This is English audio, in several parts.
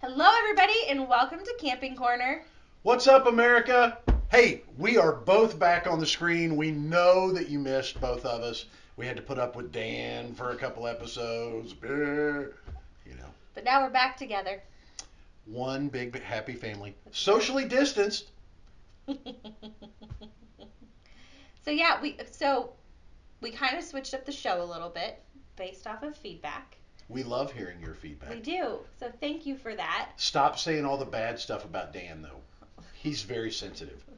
Hello, everybody, and welcome to Camping Corner. What's up, America? Hey, we are both back on the screen. We know that you missed both of us. We had to put up with Dan for a couple episodes. You know, But now we're back together. one big happy family, socially distanced. So yeah, we so we kind of switched up the show a little bit based off of feedback. We love hearing your feedback. We do. So thank you for that. Stop saying all the bad stuff about Dan, though. He's very sensitive.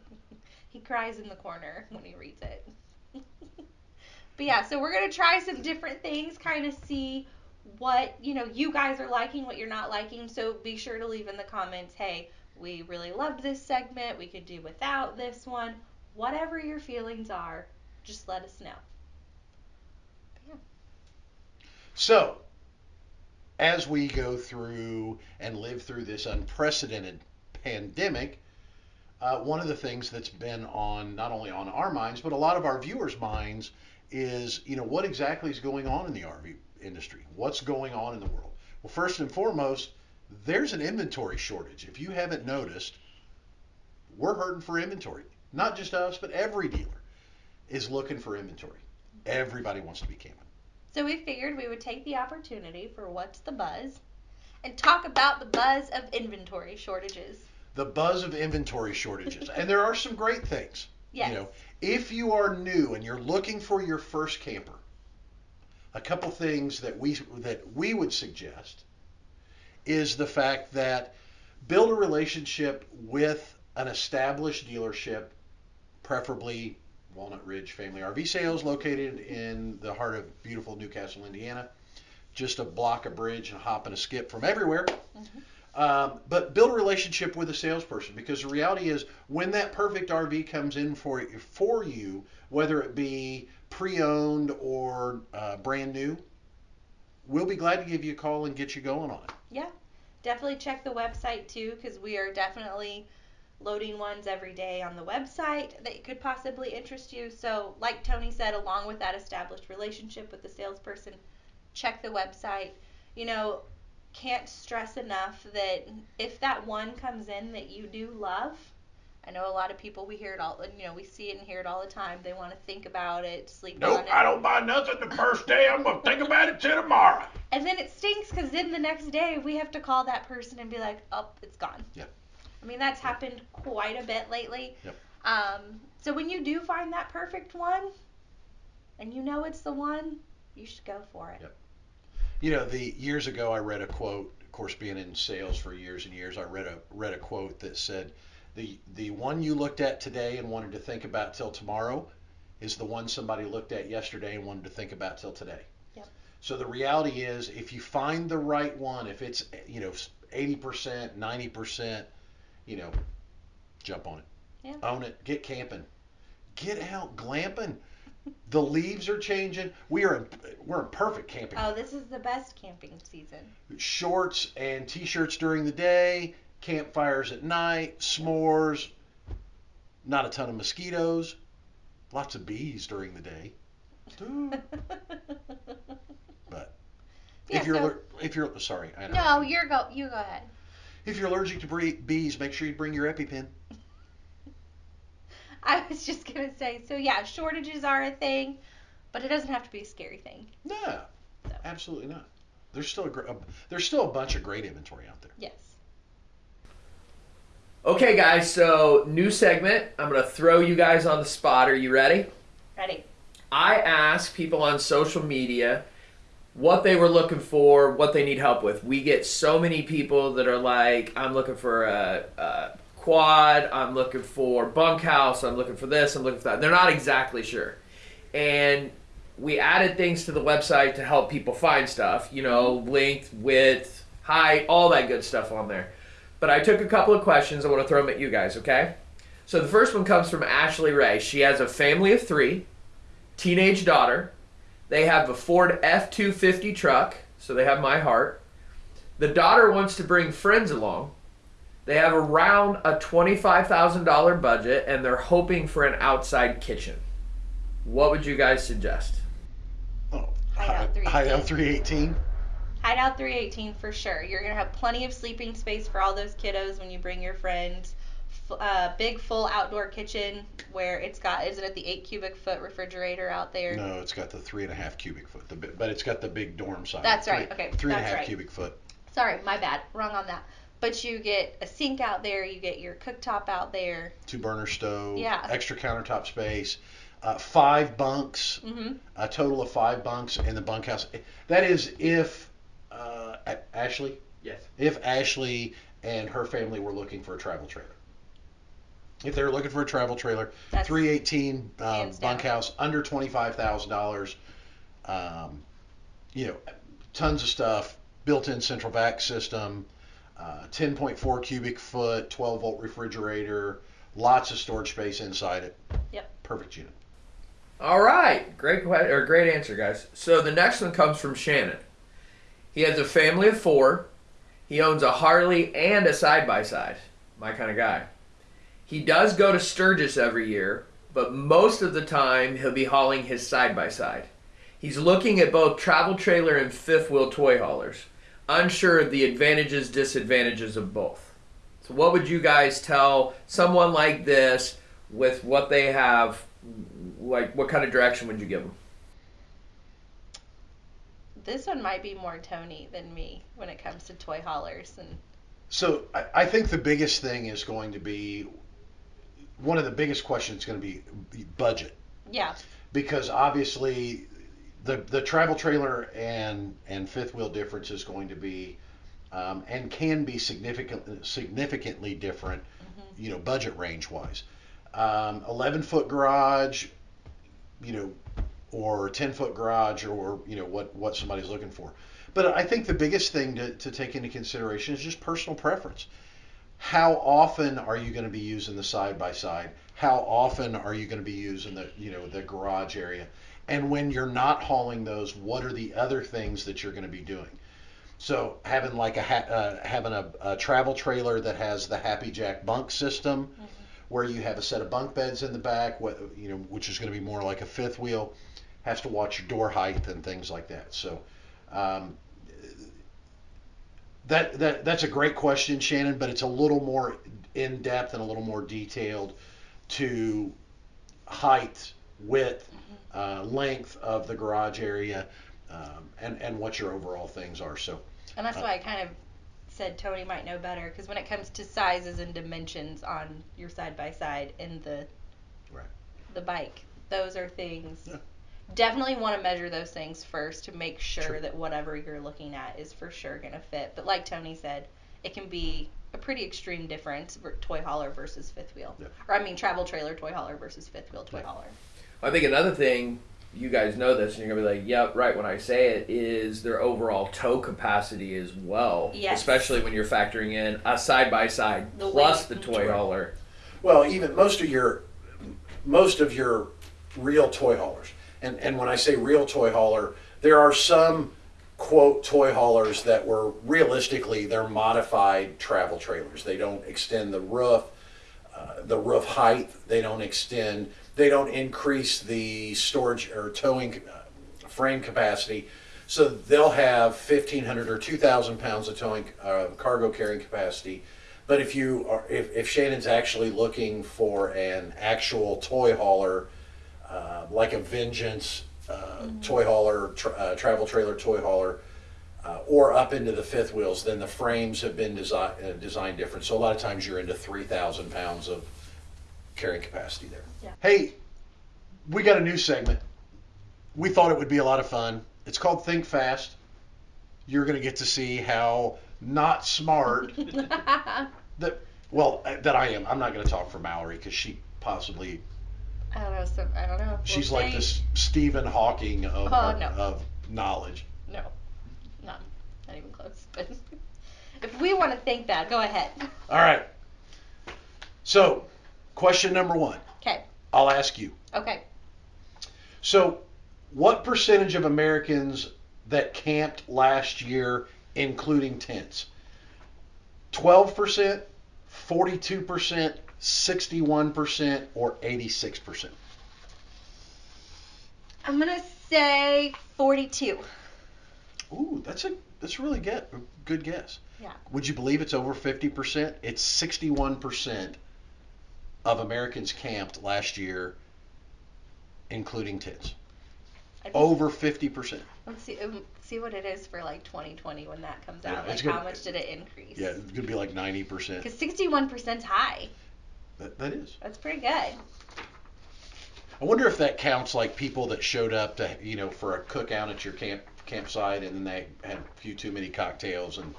He cries in the corner when he reads it. but yeah, so we're gonna try some different things, kind of see what you know you guys are liking, what you're not liking. So be sure to leave in the comments, hey, we really loved this segment. We could do without this one. Whatever your feelings are, just let us know. Yeah. So, as we go through and live through this unprecedented pandemic, uh, one of the things that's been on not only on our minds but a lot of our viewers' minds is, you know, what exactly is going on in the RV industry? What's going on in the world? Well, first and foremost, there's an inventory shortage. If you haven't noticed, we're hurting for inventory. Not just us, but every dealer is looking for inventory. Everybody wants to be camping. So we figured we would take the opportunity for what's the buzz and talk about the buzz of inventory shortages. the buzz of inventory shortages. and there are some great things. Yes. You know, if you are new and you're looking for your first camper, a couple things that we that we would suggest is the fact that build a relationship with an established dealership, preferably Walnut Ridge Family RV Sales, located in the heart of beautiful New Castle, Indiana. Just a block, a bridge, and a hop and a skip from everywhere. Um, but build a relationship with a salesperson because the reality is when that perfect RV comes in for for you, whether it be pre-owned or uh, brand new, we'll be glad to give you a call and get you going on it. Yeah. Definitely check the website too because we are definitely loading ones every day on the website that could possibly interest you. So, like Tony said, along with that established relationship with the salesperson, check the website. You know, can't stress enough that if that one comes in that you do love, I know a lot of people we hear it all, you know, we see it and hear it all the time. They want to think about it, sleep on Nope, it. I don't buy nothing the first day. I'm gonna think about it till tomorrow. And then it stinks because then the next day we have to call that person and be like, oh, it's gone. Yeah. I mean, that's happened quite a bit lately. Yep. Um, so when you do find that perfect one and you know it's the one, you should go for it. Yep. You know, the years ago I read a quote. Of course, being in sales for years and years, I read a read a quote that said, "the the one you looked at today and wanted to think about till tomorrow, is the one somebody looked at yesterday and wanted to think about till today." Yep. So the reality is, if you find the right one, if it's you know eighty percent, ninety percent, you know, jump on it, Yeah. own it, get camping, get out glamping. The leaves are changing. We are in, we're in perfect camping Oh, this is the best camping season. shorts and t-shirts during the day, campfires at night, s'mores, not a ton of mosquitoes, lots of bees during the day. But Yeah, if you're so- if you're sorry, I know. no, you're go. You go ahead. If you're allergic to bees, make sure you bring your EpiPen. I was just gonna say. So yeah, shortages are a thing, but it doesn't have to be a scary thing. No, So. absolutely not. There's still a, gr- a there's still a bunch of great inventory out there. Yes. Okay, guys, so new segment. I'm going to throw you guys on the spot. Are you ready? Ready. I ask people on social media what they were looking for, what they need help with. We get so many people that are like, I'm looking for a, a quad, I'm looking for bunkhouse, I'm looking for this, I'm looking for that. They're not exactly sure. And we added things to the website to help people find stuff, you know, length, width, height, all that good stuff on there. But I took a couple of questions. I want to throw them at you guys, okay? So the first one comes from Ashley Ray. She has a family of three, teenage daughter. They have a Ford F 250 truck, so they have my heart. The daughter wants to bring friends along. They have around a $25,000 budget and they're hoping for an outside kitchen. What would you guys suggest? Oh, Hideout 318. Hideout 318. Hideout 318 for sure. You're gonna have plenty of sleeping space for all those kiddos when you bring your friends. F- uh, big full outdoor kitchen where it's got isn't it the eight cubic foot refrigerator out there? No, it's got the three and a half cubic foot, the, but it's got the big dorm size. That's Three- right, okay, Three and a half right. cubic foot. Sorry, my bad. Wrong on that. But you get a sink out there. You get your cooktop out there. two burner stove, Yeah. extra countertop space, uh, five bunks, hmm a total of five bunks in the bunkhouse. That is if uh, Ashley, Yes. if Ashley and her family were looking for a travel trailer. If they're looking for a travel trailer, That's 318 uh, hands down. bunkhouse under twenty five thousand dollars. Um, you know, tons of stuff. Built-in central vac system, uh, 10.4 cubic foot, 12 volt refrigerator, lots of storage space inside it. Yep. Perfect unit. All right, great que- or great answer, guys. So the next one comes from Shannon. He has a family of four. He owns a Harley and a side by side. My kind of guy. He does go to Sturgis every year, but most of the time he'll be hauling his side by side. He's looking at both travel trailer and fifth wheel toy haulers, unsure of the advantages disadvantages of both. So what would you guys tell someone like this with what they have like what kind of direction would you give them This one might be more Tony than me when it comes to toy haulers and So I, I think the biggest thing is going to be one of the biggest questions is going to be budget. Yeah. because obviously the the travel trailer and and fifth wheel difference is going to be um, and can be significant significantly different you know budget range wise um, 11 foot garage you know or 10 foot garage or you know what what somebody's looking for. But i think the biggest thing to, to take into consideration is just personal preference how often are you going to be using the side by side how often are you going to be using the you know the garage area? And when you're not hauling those what are the other things that you're going to be doing? So having like a ha- uh, having a, a travel trailer that has the Happijac bunk system where you have a set of bunk beds in the back what you know which is going to be more like a fifth wheel has to watch your door height and things like that. So um, that, that that's a great question, Shannon, but it's a little more in depth and a little more detailed to height, width, uh, length of the garage area, um, and and what your overall things are. So And that's Uh, why I kind of said Tony might know better because when it comes to sizes and dimensions on your side by side and the Right. the bike, those are things. Yeah. Definitely want to measure those things first to make sure Sure. that whatever you're looking at is for sure going to fit. But like Tony said, it can be a pretty extreme difference for toy hauler versus fifth wheel. Yeah. Or I mean travel trailer toy hauler versus fifth wheel toy Yeah. hauler. i think another thing you guys know this and you're gonna be like yep right when i say it is their overall tow capacity as well Yes. especially when you're factoring in a side by side plus the toy Right. hauler Well, even most of your most of your real toy haulers, and and when I say real toy hauler, there are some quote toy haulers that were realistically they're modified travel trailers. They don't extend the roof, uh, the roof height. They don't extend. They don't increase the storage or towing uh, frame capacity. So they'll have 1,500 or 2,000 pounds of towing uh, cargo carrying capacity. But if you are, if, if Shannon's actually looking for an actual toy hauler, uh, like a Vengeance uh, toy hauler, tra- uh, travel trailer toy hauler, uh, or up into the fifth wheels, then the frames have been design, uh, designed different. So a lot of times you're into 3,000 pounds of carrying capacity there. Yeah. Hey, we got a new segment. We thought it would be a lot of fun. It's called Think Fast. You're going to get to see how not smart that well that I am. I'm not going to talk for Mallory because she possibly I don't know. So I don't know. We'll she's like see. this Stephen Hawking of, Oh, no. of knowledge. No, not not even close. But if we want to think that, go ahead. All right. So, question number one. Okay. I'll ask you. Okay. So, what percentage of Americans that camped last year, including tents? 12%, 42%, 61%, or 86%? I'm gonna say 42. Ooh, that's a that's really good. Good guess. Yeah. Would you believe it's over 50%? It's 61% of Americans camped last year, including tents. Over 50%. Let's see. Um, see what it is for like 2020 when that comes Yeah, out. Like how gonna- much did it increase? Yeah, it's going to be like 90%. Because 61% is high. That, that is. That's pretty good. I wonder if that counts like people that showed up to, you know, for a cookout at your camp campsite and then they had a few too many cocktails and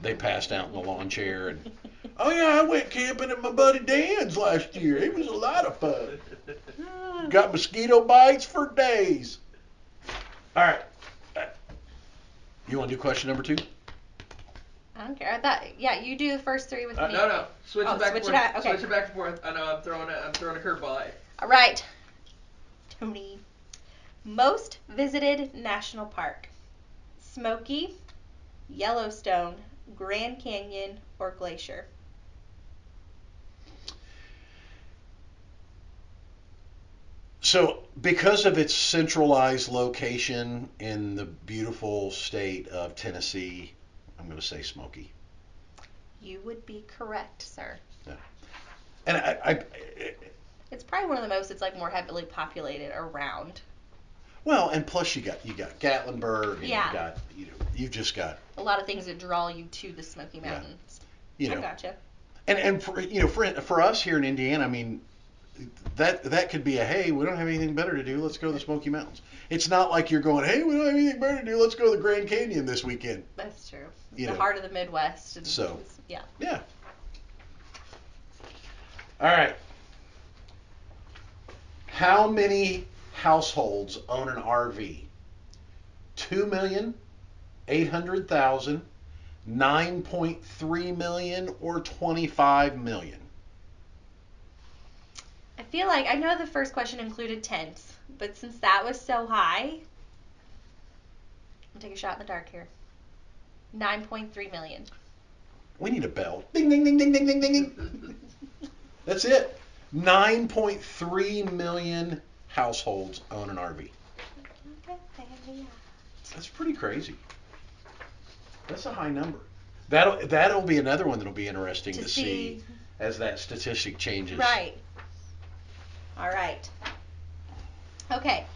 they passed out in the lawn chair and oh yeah, I went camping at my buddy Dan's last year. It was a lot of fun. Ah. Got mosquito bites for days. All right. Uh, you want to do question number two? I don't care. I thought, yeah, you do the first three with Uh, me. no, no. Switch Oh, it back switch and it forth. out, okay. Switch it back and forth. I know I'm throwing a I'm throwing a curveball at you. All right, Tony. Most visited national park: Smoky, Yellowstone, Grand Canyon, or Glacier. So, because of its centralized location in the beautiful state of Tennessee, I'm going to say Smoky. You would be correct, sir. Yeah. And I, I, It's probably one of the most. It's like more heavily populated around. well, and plus you got you got Gatlinburg, and Yeah. you got you know you've just got A lot of things that draw you to the Smoky Mountains. Yeah. You I oh, gotcha. and and for you know for for us here in Indiana, I mean that that could be a hey we don't have anything better to do let's go to the Smoky Mountains. It's not like you're going hey we don't have anything better to do let's go to the Grand Canyon this weekend. That's true. You the know. heart of the Midwest. And So. yeah. Yeah. All right. How many households own an RV? Two million, eight hundred thousand, nine point three million, or twenty-five million? I feel like I know the first question included tents, but since that was so high, I'll take a shot in the dark here. 9.3 million. We need a bell. Ding ding ding ding ding ding ding ding. That's it. Nine point three million households own an RV. That's pretty crazy. That's a high number. That'll that'll be another one that'll be interesting to, To see, see. as that statistic changes. Right. All right. Okay.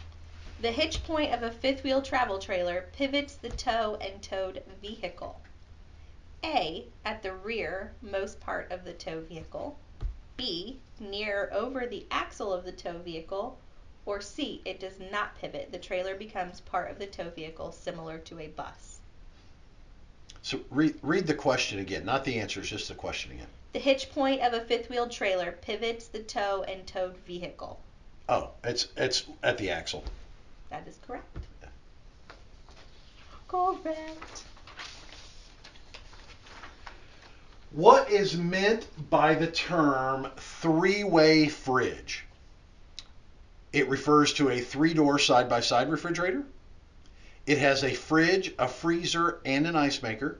The hitch point of a fifth wheel travel trailer pivots the tow and towed vehicle. A. At the rear, most part of the tow vehicle. B. Near over the axle of the tow vehicle. Or C. It does not pivot. The trailer becomes part of the tow vehicle, similar to a bus. So read read the question again, not the answers, just the question again. The hitch point of a fifth wheel trailer pivots the tow and towed vehicle. Oh, it's it's at the axle. That is correct. Correct. What is meant by the term three-way fridge? It refers to a three-door side-by-side refrigerator. It has a fridge, a freezer, and an ice maker.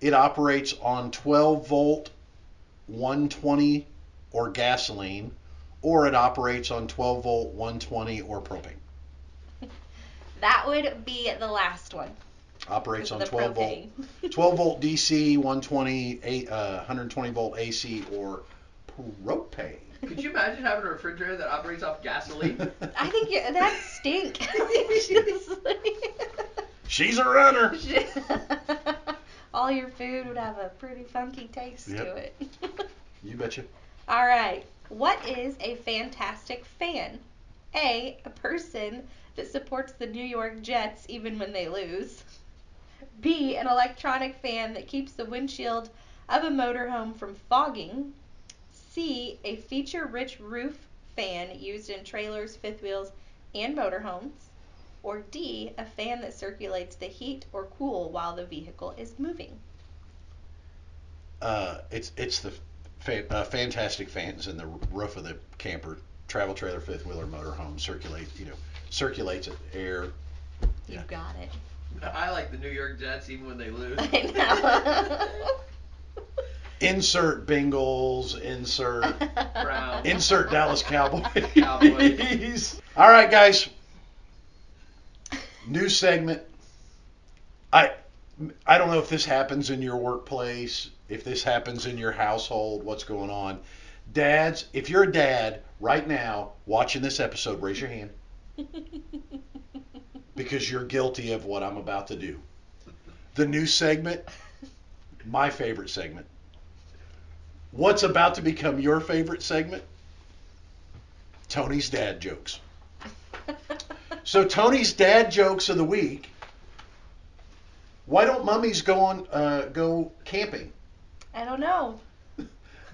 It operates on 12 volt, 120 or gasoline, or it operates on 12 volt, 120 or propane. That would be the last one. Operates on the 12 volt, 12 volt DC, 120, eight- uh, 120 volt AC, or propane. Could you imagine having a refrigerator that operates off gasoline? I think you, that stink. She's a runner. All your food would have a pretty funky taste to Yep. it. You betcha. All right. What is a fantastic fan? A. A person that supports the New York Jets even when they lose. B. An electronic fan that keeps the windshield of a motorhome from fogging. C. A feature rich roof fan used in trailers, fifth wheels, and motorhomes. Or D. A fan that circulates the heat or cool while the vehicle is moving. Uh, it's it's the fa- uh, fantastic fans in the roof of the camper, travel trailer, fifth wheeler, motorhome circulate. You know, circulates air. You Yeah. got it. I like the New York Jets even when they lose. I know. Insert Bengals. Insert Brown. insert Dallas Cowboys. Cowboys. All right, guys. New segment. I I don't know if this happens in your workplace, if this happens in your household, what's going on. Dads, if you're a dad right now watching this episode, raise your hand because you're guilty of what I'm about to do. The new segment, my favorite segment. What's about to become your favorite segment? Tony's dad jokes. So Tony's dad jokes of the week. Why don't mummies go on uh, go camping? I don't know.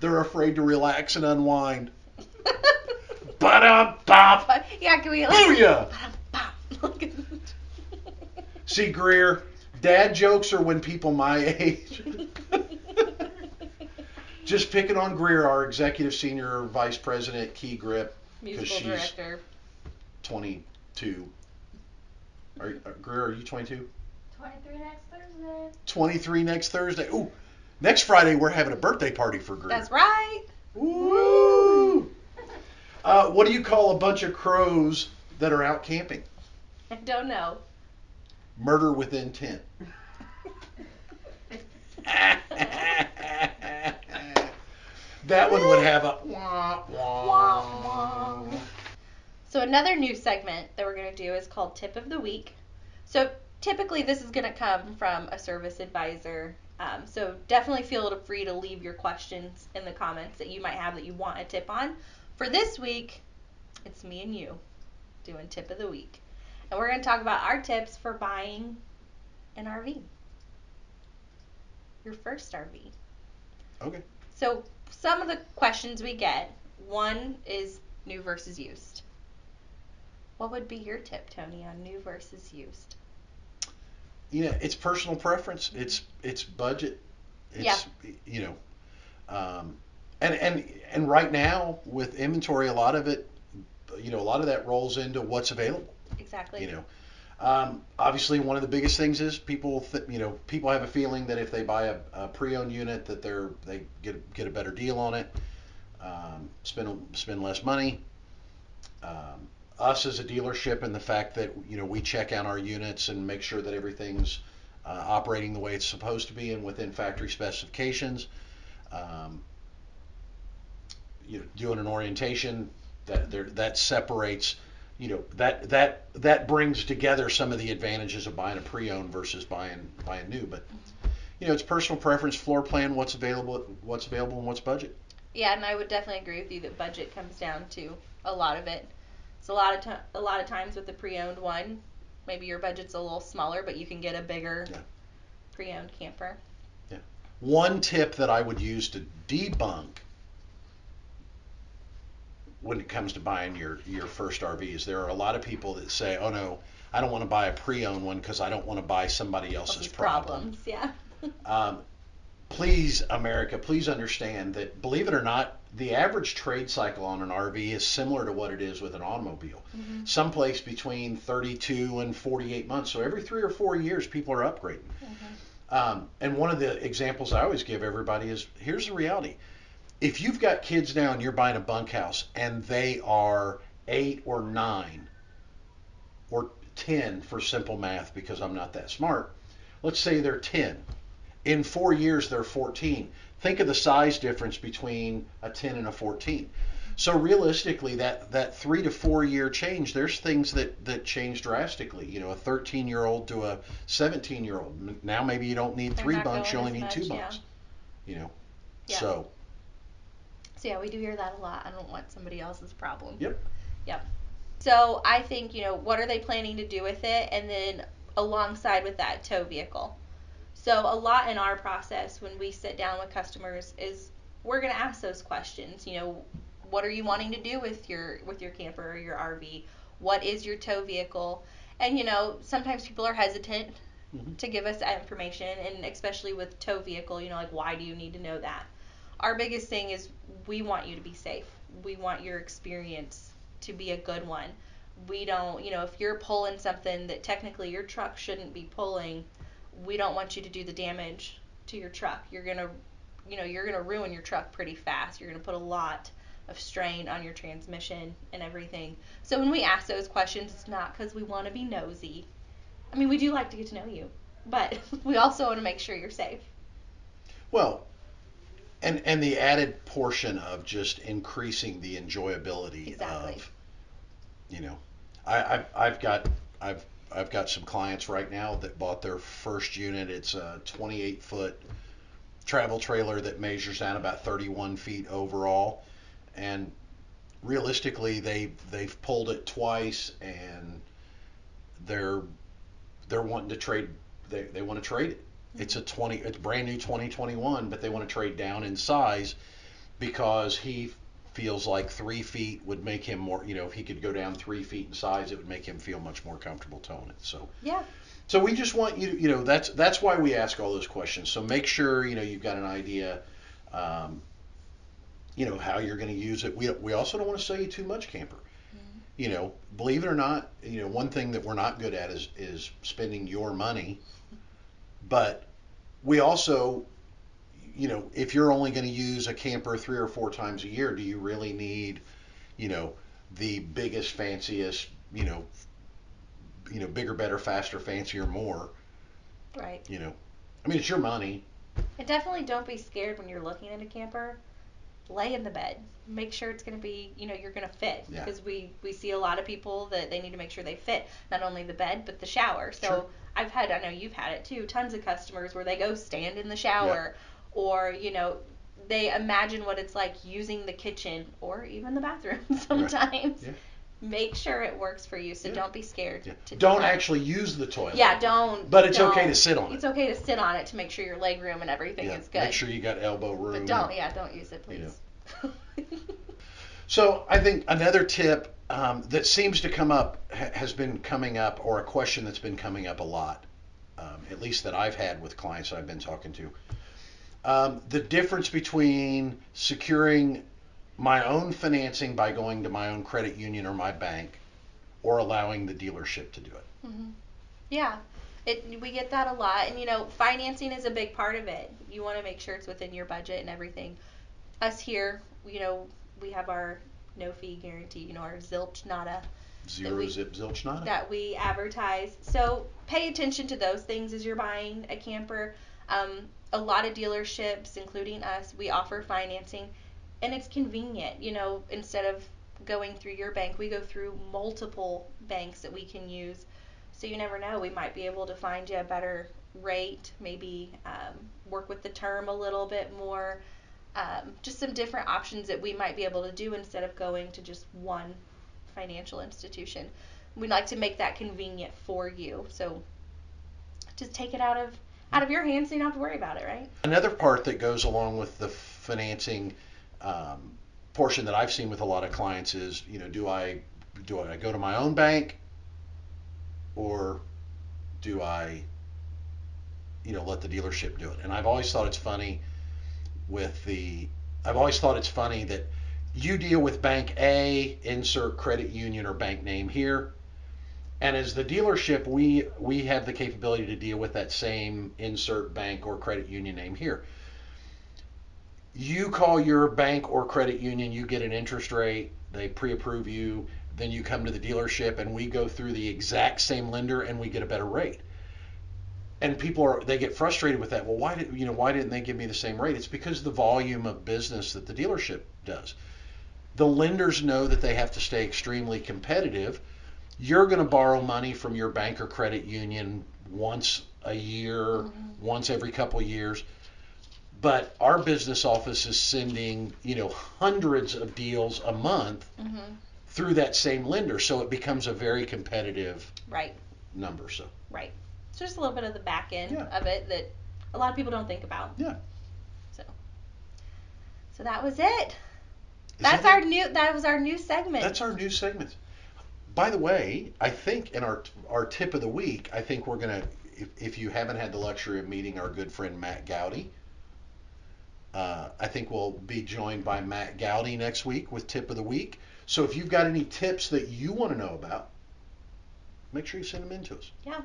They're afraid to relax and unwind. Ba-dum, bop. But, yeah, can we Booyah! See, Greer, dad jokes are when people my age. Just picking on Greer, our executive senior vice president, Key Grip, because she's- director. 22. Are, are Greer, are you 22? 23 next Thursday. 23 next Thursday. Ooh, next Friday we're having a birthday party for Greer. That's right. Woo! Uh, what do you call a bunch of crows that are out camping? I don't know. Murder with intent. that one would have a wah, wah. Wah, wah. So another new segment that we're going to do is called Tip of the Week. So typically this is going to come from a service advisor. Um, so definitely feel free to leave your questions in the comments that you might have that you want a tip on. For this week, it's me and you doing Tip of the Week. And we're going to talk about our tips for buying an RV. Your first RV. Okay. So some of the questions we get, one is new versus used. What would be your tip, Tony, on new versus used? You know, it's personal preference. It's it's budget. It's you know, um, and and and right now with inventory, a lot of it, you know, a lot of that rolls into what's available. Exactly. You know, um, obviously one of the biggest things is people, th- you know, people have a feeling that if they buy a, a pre-owned unit, that they're they get get a better deal on it, um, spend spend less money. Um, us as a dealership and the fact that you know we check out our units and make sure that everything's uh, operating the way it's supposed to be and within factory specifications. Um, you know, doing an orientation that there that separates you know that that that brings together some of the advantages of buying a pre-owned versus buying buying new but you know it's personal preference floor plan what's available what's available and what's budget Yeah, and I would definitely agree with you that budget comes down to a lot of it. It's a lot of ti a lot of times with the pre-owned one, maybe your budget's a little smaller, but you can get a bigger Yeah. pre-owned camper. Yeah. one tip that i would use to debunk when it comes to buying your your first rv is there are a lot of people that say oh no i don't want to buy a pre-owned one because i don't want to buy somebody else's problem problems, yeah. um, please, America, please understand that, believe it or not, the average trade cycle on an RV is similar to what it is with an automobile. Mhm. Someplace between 32 and 48 months. So every three or four years, people are upgrading. Um, and one of the examples I always give everybody is here's the reality. If you've got kids now and you're buying a bunkhouse and they are eight or nine or 10 for simple math because I'm not that smart, let's say they're 10. In four years, they're 14. Think of the size difference between a 10 and a 14. So realistically, that, that three to four year change, there's things that, that change drastically. You know, a 13 year old to a 17 year old. Now maybe you don't need They're three bunks, you only need as two much, yeah. bunks. You know, Yeah. so So yeah, we do hear that a lot. I don't want somebody else's problem. Yep. Yep. So I think, you know, what are they planning to do with it? And then alongside with that, tow vehicle. So a lot in our process when we sit down with customers is we're gonna ask those questions. You know, what are you wanting to do with your with your camper or your RV? What is your tow vehicle? And you know, sometimes people are hesitant Mhm. to give us that information, and especially with tow vehicle, you know, like why do you need to know that? Our biggest thing is we want you to be safe. We want your experience to be a good one. We don't, you know, if you're pulling something that technically your truck shouldn't be pulling, we don't want you to do the damage to your truck. You're going to, you know, you're going to ruin your truck pretty fast. You're going to put a lot of strain on your transmission and everything. So when we ask those questions, it's not because we want to be nosy. I mean, we do like to get to know you. but we also want to make sure you're safe. Well, and and the added portion of just increasing the enjoyability Exactly. of, you know, I, I've I've got I've I've got some clients right now that bought their first unit. It's a 28 foot travel trailer that measures out about 31 feet overall, and realistically they they've pulled it twice and they're they're wanting to trade they, they want to trade it. Mm-hmm. It's a 20 it's brand new 2021 but they want to trade down in size because he feels like three feet would make him more you know if he could go down three feet in size it would make him feel much more comfortable towing it so. Yeah. so we just want you to, you know that's that's why we ask all those questions. So make sure you know you've got an idea um, you know how you're going to use it. We, we also don't want to sell you too much camper. You know believe it or not you know one thing that we're not good at is is spending your money. But we also you know if you're only going to use a camper three or four times a year do you really need you know the biggest fanciest you know you know bigger better faster fancier more Right. you know i mean it's your money And definitely don't be scared when you're looking at a camper. Lay in the bed. Make sure it's going to be, you know, you're going to fit. Yeah. Because we, we see a lot of people that they need to make sure they fit. Not only the bed, but the shower. So Sure. I've had, I know you've had it too, tons of customers where they go stand in the shower or, you know, they imagine what it's like using the kitchen or even the bathroom sometimes. Yeah. Make sure it works for you. So Yeah. don't be scared. yeah. to do don't that. actually use the toilet Yeah, don't. But it's okay to sit on it. It's okay to sit on it to make sure your leg room and everything is good. make sure you got elbow room but don't, yeah, don't use it, please. So I think another tip um, that seems to come up ha- has been coming up, or a question that's been coming up a lot, um, at least that I've had with clients that I've been talking to. Um, the difference between securing my own financing by going to my own credit union or my bank, or allowing the dealership to do it. Mm-hmm. Yeah, it we get that a lot, and you know, financing is a big part of it. You want to make sure it's within your budget and everything. Us here, you know, we have our no fee guarantee, you know, our zilch nada Zero we- zip zilch nada. that we advertise. So pay attention to those things as you're buying a camper. Um, a lot of dealerships, including us, we offer financing, and it's convenient. You know, instead of going through your bank, we go through multiple banks that we can use. So you never know, we might be able to find you a better rate, maybe um, work with the term a little bit more. Um, just some different options that we might be able to do instead of going to just one financial institution. We'd like to make that convenient for you. So just take it out of out of your hands so you don't have to worry about it, right? Another part that goes along with the financing um, portion that I've seen with a lot of clients is, you know, do I do I go to my own bank or do I, you know, let the dealership do it? And I've always thought it's funny with the I've always thought it's funny that you deal with bank A, insert credit union or bank name here. And as the dealership, we we have the capability to deal with that same insert bank or credit union name here. You call your bank or credit union, you get an interest rate, they pre-approve you, then you come to the dealership and we go through the exact same lender and we get a better rate. And people are they get frustrated with that. Well, why did you know why didn't they give me the same rate? It's because the volume of business that the dealership does. The lenders know that they have to stay extremely competitive you're going to borrow money from your bank or credit union once a year, once every couple of years. But our business office is sending, you know, hundreds of deals a month Mm-hmm. through that same lender, so it becomes a very competitive Right, number. So right. So just a little bit of the back end Yeah. of it that a lot of people don't think about. Yeah. So, so that was it. Is That's that our it? new. That was our new segment. That's our new segment. By the way, I think in our our tip of the week, I think we're gonna. If, if you haven't had the luxury of meeting our good friend Matt Gowdy, uh, I think we'll be joined by Matt Gowdy next week with tip of the week. So if you've got any tips that you want to know about, make sure you send them in to us. Yeah.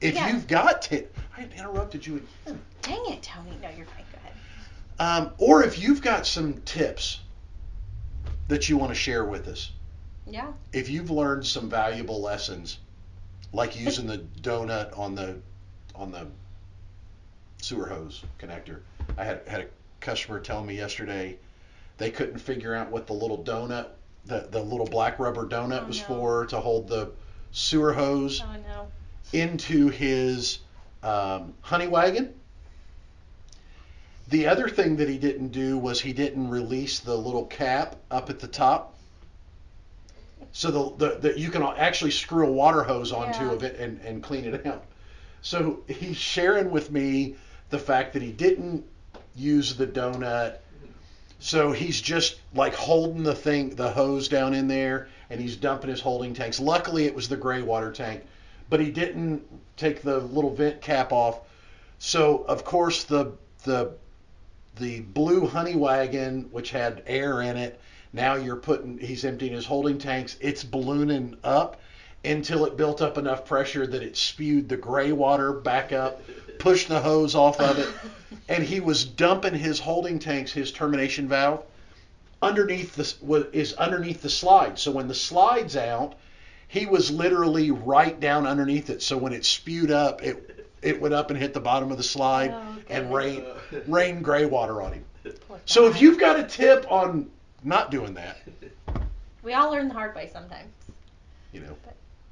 If Yeah. you've got tip, I interrupted you again. Dang it, Tony. No, you're fine. Go ahead. Um, or if you've got some tips that you want to share with us, Yeah. if you've learned some valuable lessons, like using the donut on the on the sewer hose connector. I had had a customer tell me yesterday they couldn't figure out what the little donut, the the little black rubber donut Oh, was no. for to hold the sewer hose Oh no. into his um, honey wagon. The other thing that he didn't do was he didn't release the little cap up at the top. So the, the, the you can actually screw a water hose onto Yeah. of it and, and clean it out. So he's sharing with me the fact that he didn't use the donut. So he's just like holding the thing, the hose down in there, and he's dumping his holding tanks. Luckily, it was the gray water tank, but he didn't take the little vent cap off. So of course the the the blue honey wagon, which had air in it, now you're putting he's emptying his holding tanks. It's ballooning up until it built up enough pressure that it spewed the gray water back up, pushed the hose off of it, and he was dumping his holding tanks, his termination valve, underneath the is underneath the slide. So when the slide's out, he was literally right down underneath it. So when it spewed up, it it went up and hit the bottom of the slide Oh, and goodness. rain rained gray water on him. So if you've got a tip on not doing that, we all learn the hard way sometimes. you know,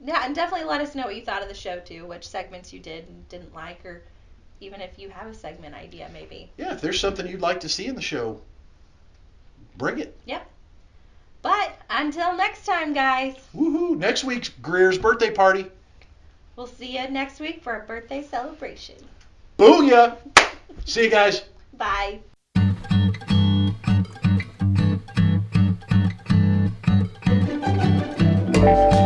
Yeah, and definitely let us know what you thought of the show too, which segments you did and didn't like, or even if you have a segment idea, maybe. yeah, if there's something you'd like to see in the show, bring it. Yep. But until next time, guys, Woohoo! Next week's Greer's birthday party. we'll see you next week for a birthday celebration. Booyah! See you guys. Bye. Thank